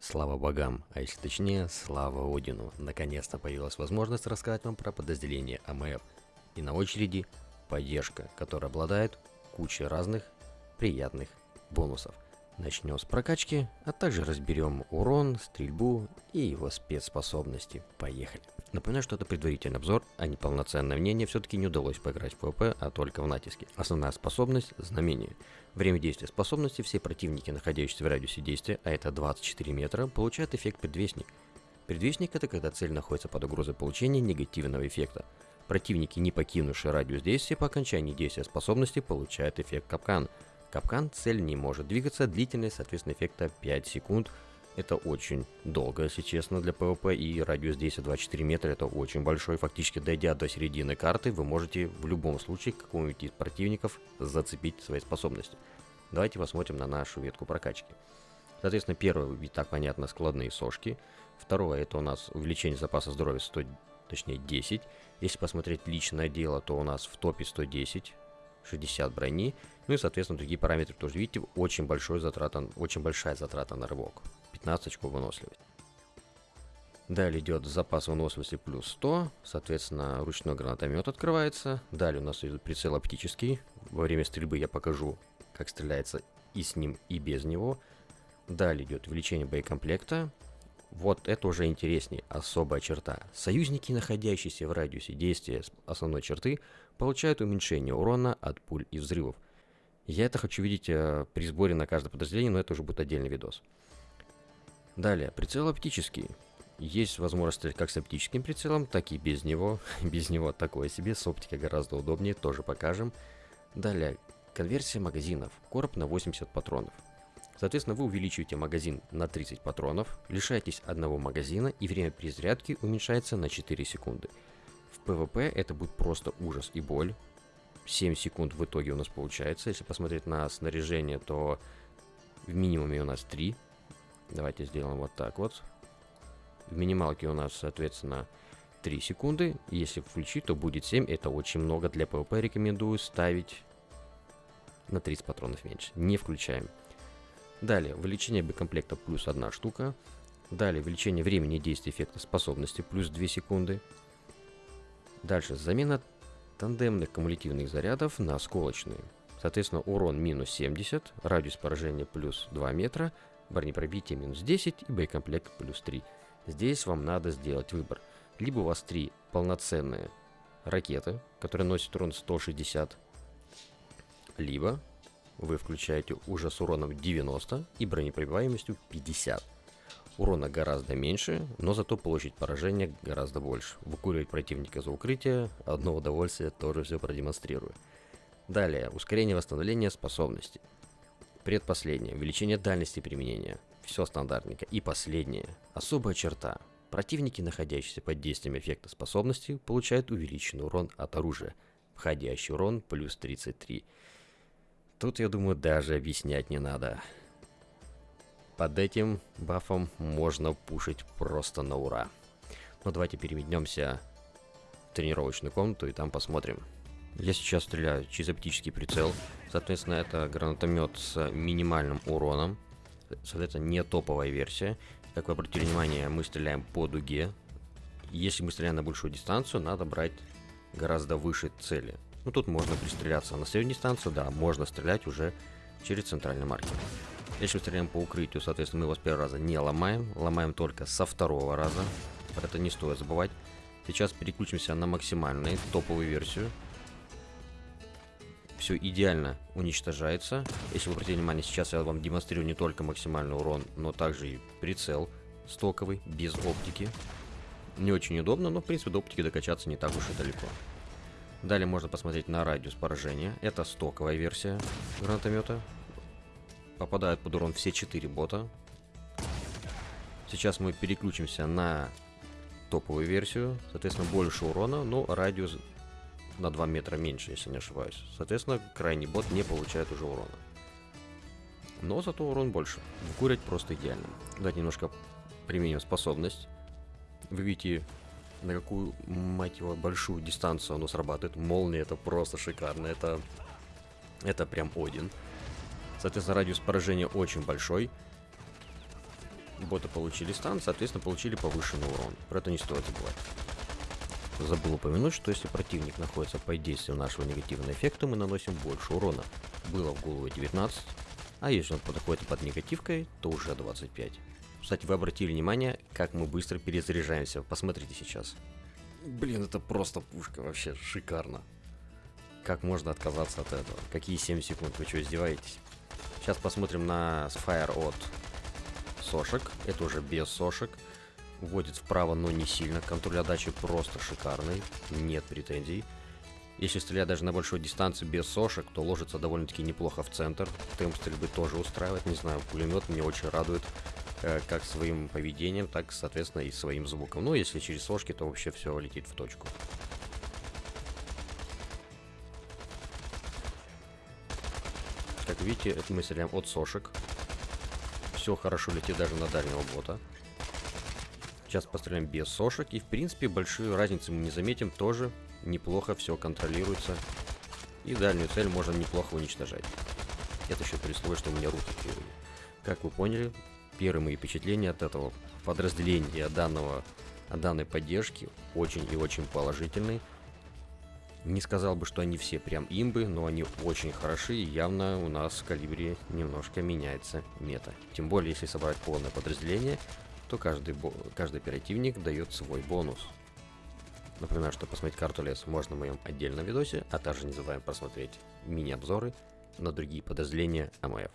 Слава богам, а если точнее, слава Одину. Наконец-то появилась возможность рассказать вам про подразделение АМФ. И на очереди поддержка, которая обладает кучей разных приятных бонусов. Начнем с прокачки, а также разберем урон, стрельбу и его спецспособности. Поехали! Напоминаю, что это предварительный обзор, а не полноценное мнение, все-таки не удалось поиграть в ПВП, а только в натиске. Основная способность – знамение. Время действия способности все противники, находящиеся в радиусе действия, а это 24 метра, получают эффект предвестник. Предвестник – это когда цель находится под угрозой получения негативного эффекта. Противники, не покинувшие радиус действия по окончании действия способности, получают эффект капкан. Капкан цель не может двигаться, длительность, соответственно, эффекта 5 секунд – это очень долго, если честно, для PvP, и радиус действия 24 метра это очень большой. Фактически, дойдя до середины карты, вы можете в любом случае какого-нибудь из противников зацепить своей способности. Давайте посмотрим на нашу ветку прокачки. Соответственно, первое, и так понятно, складные сошки. Второе, это у нас увеличение запаса здоровья 100, точнее 10. Если посмотреть личное дело, то у нас в топе 110, 60 брони. Ну и, соответственно, другие параметры тоже. Видите, очень, большой затрата, очень большая затрата на рывок. 15 очков выносливости. Далее идет запас выносливости плюс 100, соответственно, ручной гранатомет открывается. Далее у нас идет прицел оптический. Во время стрельбы я покажу, как стреляется и с ним, и без него. Далее идет увеличение боекомплекта. Вот это уже интереснее, особая черта. Союзники, находящиеся в радиусе действия основной черты, получают уменьшение урона от пуль и взрывов. Я это хочу видеть э, при сборе на каждое подразделение, но это уже будет отдельный видос. Далее, прицел оптический. Есть возможность стрелять как с оптическим прицелом, так и без него. без него такое себе, с оптикой гораздо удобнее, тоже покажем. Далее, конверсия магазинов. Короб на 80 патронов. Соответственно, вы увеличиваете магазин на 30 патронов, лишаетесь одного магазина и время перезарядки уменьшается на 4 секунды. В PvP это будет просто ужас и боль. 7 секунд в итоге у нас получается. Если посмотреть на снаряжение, то в минимуме у нас 3 Давайте сделаем вот так вот. В минималке у нас, соответственно, 3 секунды. Если включить, то будет 7. Это очень много. Для PvP рекомендую ставить на 30 патронов меньше. Не включаем. Далее, увеличение боекомплекта плюс 1 штука. Далее, увеличение времени действия эффекта способности плюс 2 секунды. Дальше, замена тандемных кумулятивных зарядов на осколочные. Соответственно, урон минус 70, радиус поражения плюс 2 метра, бронепробитие минус 10 и боекомплект плюс 3. Здесь вам надо сделать выбор. Либо у вас три полноценные ракеты, которые носят урон 160, либо вы включаете уже с уроном 90 и бронепробиваемостью 50. Урона гораздо меньше, но зато получить поражение гораздо больше. Выкуривать противника за укрытие, одно удовольствие, тоже все продемонстрирую. Далее, ускорение восстановления способностей. Предпоследнее. Увеличение дальности применения. Все стандартненько. И последнее. Особая черта. Противники, находящиеся под действием эффекта способности, получают увеличенный урон от оружия. Входящий урон плюс 33. Тут, я думаю, даже объяснять не надо. Под этим бафом можно пушить просто на ура. Но давайте переметнемся в тренировочную комнату и там посмотрим. Я сейчас стреляю через оптический прицел. Соответственно, это гранатомет с минимальным уроном. Соответственно, не топовая версия. Как вы обратили внимание, мы стреляем по дуге. Если мы стреляем на большую дистанцию, надо брать гораздо выше цели. Ну, тут можно пристреляться на среднюю дистанцию, да, можно стрелять уже через центральный маркер. Если стреляем по укрытию, соответственно, мы его с первого раза не ломаем, ломаем только со второго раза. Это не стоит забывать. Сейчас переключимся на максимальную топовую версию все идеально уничтожается. Если вы обратили внимание, сейчас я вам демонстрирую не только максимальный урон, но также и прицел стоковый, без оптики. Не очень удобно, но в принципе до оптики докачаться не так уж и далеко. Далее можно посмотреть на радиус поражения. Это стоковая версия гранатомета. Попадают под урон все 4 бота. Сейчас мы переключимся на топовую версию. Соответственно, больше урона, но радиус на 2 метра меньше, если не ошибаюсь. Соответственно, крайний бот не получает уже урона. Но зато урон больше. Вкурить просто идеально. Давайте немножко применим способность. Вы видите, на какую, мать его, большую дистанцию оно срабатывает. Молния это просто шикарно. Это, это прям Один. Соответственно, радиус поражения очень большой. боты получили стан, соответственно, получили повышенный урон. Про это не стоит забывать. Забыл упомянуть, что если противник находится под действием нашего негативного эффекта, мы наносим больше урона. Было в голову 19, а если он подходит под негативкой, то уже 25. Кстати, вы обратили внимание, как мы быстро перезаряжаемся. Посмотрите сейчас. Блин, это просто пушка, вообще шикарно. Как можно отказаться от этого? Какие 7 секунд? Вы что, издеваетесь? Сейчас посмотрим на Fire от сошек. Это уже без сошек. Вводит вправо, но не сильно. Контроль отдачи просто шикарный. Нет претензий. Если стрелять даже на большой дистанции без сошек, то ложится довольно-таки неплохо в центр. Темп стрельбы тоже устраивает. Не знаю, пулемет меня очень радует. Э, как своим поведением, так, соответственно, и своим звуком. Ну, если через сошки, то вообще все летит в точку. Как видите, это мы стреляем от сошек. Все хорошо летит даже на дальнего бота. Сейчас постреляем без сошек. И, в принципе, большую разницу мы не заметим. Тоже неплохо все контролируется. И дальнюю цель можно неплохо уничтожать. Это еще при условии, что у меня руки кривые. Как вы поняли, первые мои впечатления от этого подразделения, данного, от данной поддержки очень и очень положительные. Не сказал бы, что они все прям имбы, но они очень хороши, и явно у нас в калибре немножко меняется мета. Тем более, если собрать полное подразделение, то каждый, каждый оперативник дает свой бонус. Напоминаю, что посмотреть карту лес можно в моем отдельном видосе, а также не забываем посмотреть мини-обзоры на другие подразделения АМФ.